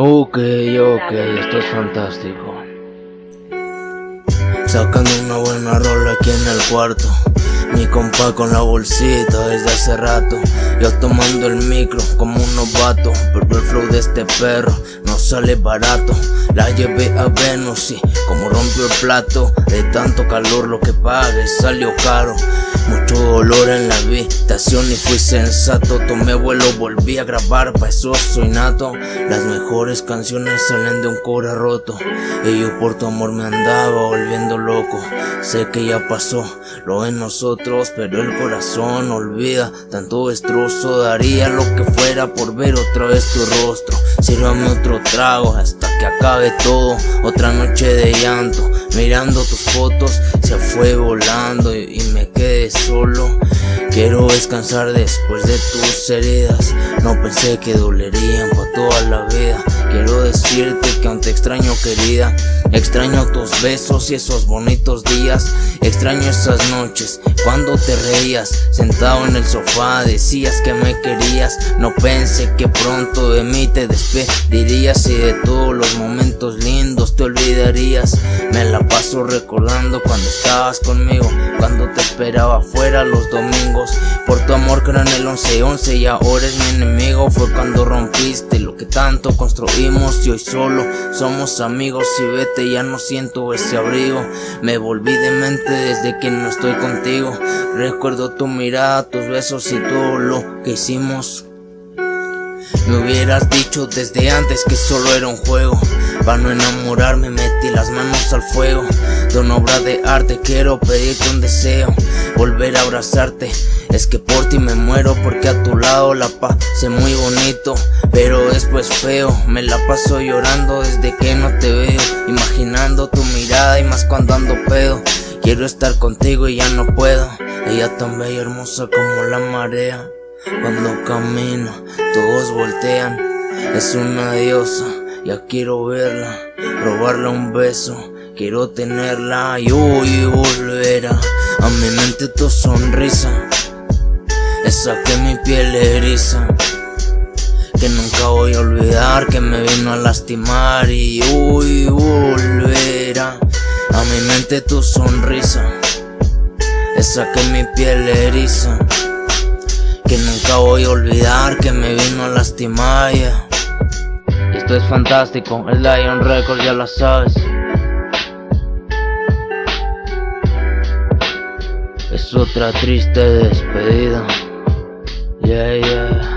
Ok, ok, esto es fantástico. Sacando una buena rola aquí en el cuarto. Mi compa con la bolsita desde hace rato Yo tomando el micro como un novato Pero el flow de este perro no sale barato. La llevé a Venus y como rompió el plato De tanto calor lo que pague salió caro. Mucho dolor en la habitación y fui sensato. Tomé vuelo, volví a grabar, pa' eso soy nato. Las mejores canciones salen de un cobre roto. Y yo por tu amor me andaba volviendo loco. Sé que ya pasó, lo en nosotros Pero el corazón olvida. Tanto destrozo, daría lo que fuera por ver otra vez tu rostro Sírvame otro trago hasta que acabe todo. Otra noche de llanto, mirando tus fotos Se fue volando y me quedé solo Quiero descansar después de tus heridas. No pensé que dolerían por toda la vida. Quiero decirte que aún te extraño querida. Extraño tus besos y esos bonitos días. Extraño esas noches cuando te reías. Sentado en el sofá decías que me querías. No pensé que pronto de mí te despedirías Y de todos los momentos lindos te olvidarías. Me la paso recordando cuando estabas conmigo Cuando te esperaba fuera los domingos Amor creo en el 11-11 y ahora es mi enemigo Fue cuando rompiste lo que tanto construimos Y hoy solo somos amigos y vete ya no siento ese abrigo Me volví demente desde que no estoy contigo Recuerdo tu mirada, tus besos y todo lo que hicimos me hubieras dicho desde antes que solo era un juego. Para no enamorarme metí las manos al fuego. Una obra de arte quiero pedirte un deseo. Volver a abrazarte Es que por ti me muero porque a tu lado la pasé muy bonito. Pero después feo Me la paso llorando desde que no te veo. Imaginando tu mirada y más cuando ando pedo. Quiero estar contigo y ya no puedo. Ella tan bella y hermosa como la marea cuando camino, todos voltean. Es una diosa, ya quiero verla. Robarle un beso, quiero tenerla y hoy volverá a mi mente tu sonrisa. Esa que mi piel eriza. Que nunca voy a olvidar que me vino a lastimar y hoy volverá a mi mente tu sonrisa. Esa que mi piel eriza. Que nunca voy a olvidar que me vino a lastimar Esto es fantástico, el Lion Record ya lo sabes. Es otra triste despedida. Yeah, yeah